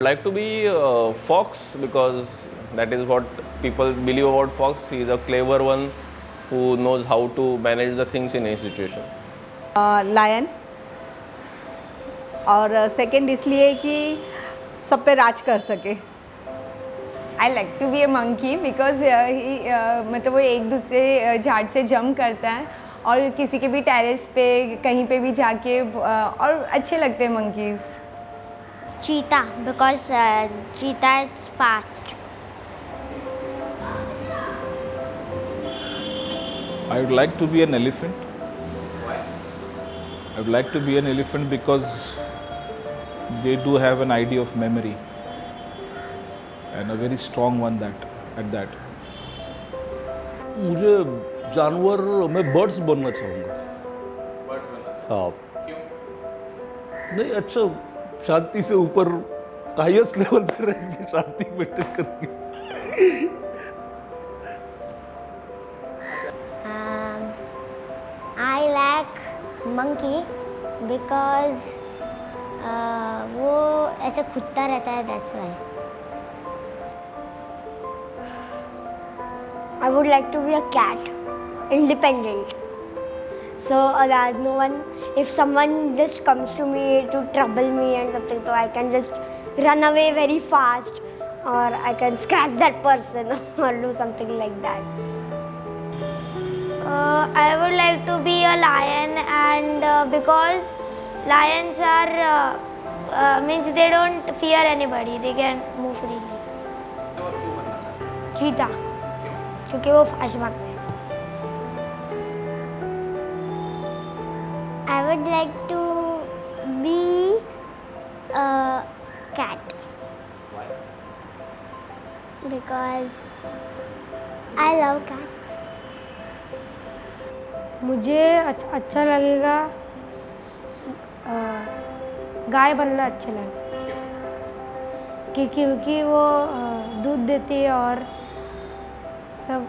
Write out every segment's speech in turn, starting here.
like to be uh, fox because that is what people believe about fox he is a clever one who knows how to manage the things in any situation lion और second इसलिए कि सब पे राज कर सके I like to be a monkey because मतलब वो एक दूसरे uh, झाड़ से जंप करता है और किसी के भी टेरेस पे कहीं पे भी जाके uh, और अच्छे लगते हैं monkeys Cheetah because uh, cheetah is fast. I would like to be an elephant. Why? I would like to be an elephant because they do have an idea of memory and a very strong one that at that. मुझे जानवर मैं birds बनना चाहूँगा birds बनना हाँ क्यों नहीं अच्छा शांति से ऊपर हाईएस्ट लेवल पे रहेंगे, शांति मेंटेन करेंगे। आई लाइक मंकी बिकॉज़ वो ऐसे खुदता रहता है that's why I would like to be a cat independent so a no one if someone just comes to me to trouble me and something, so I can just run away very fast, or I can scratch that person or do something like that. Uh, I would like to be a lion and uh, because lions are uh, uh, means they don't fear anybody they can move freely. चीता क्योंकि वो fast भागते would like to be a cat. Why? Because I love cats. मुझे अच्छा, लगेगा गाय बनना अच्छा लगेगा क्योंकि क्योंकि वो दूध देती है और सब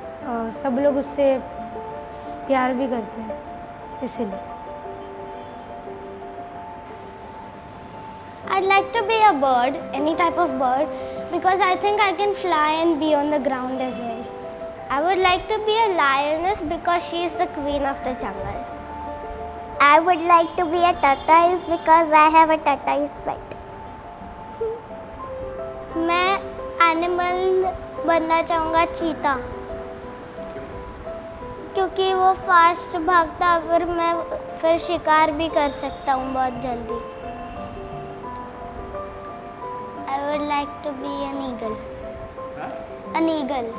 सब लोग उससे प्यार भी करते हैं इसीलिए I'd like to be a bird, any type of bird, because I think I can fly and be on the ground as well. I would like to be a lioness because she is the queen of the jungle. I would like to be a tortoise because I have a tortoise pet. मैं animal बनना चाहूँगा चीता क्योंकि वो fast भागता फिर मैं फिर शिकार भी कर सकता हूँ बहुत जल्दी I would like to be an eagle. An eagle.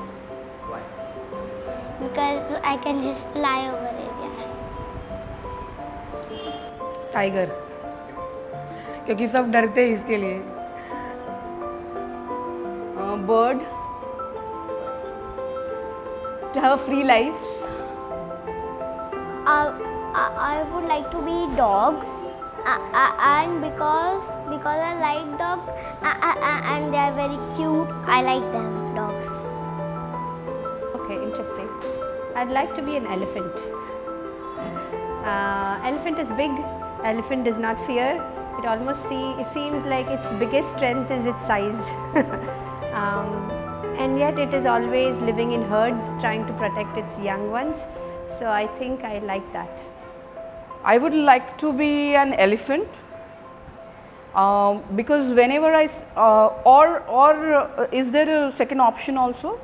Why? Because I can just fly over areas. Tiger क्योंकि सब डरते हैं इसके लिए bird to have a free life Uh, I, I would like to and because because I like dog uh, uh, uh, and they are very cute, I like them dogs. Okay, interesting. I'd like to be an elephant. Uh, elephant is big. Elephant does not fear. It almost see, it seems like its biggest strength is its size. um, and yet it is always living in herds trying to protect its young ones. So I think I like that. I would like to be an elephant um, because whenever I uh, or or uh, is there a second option also?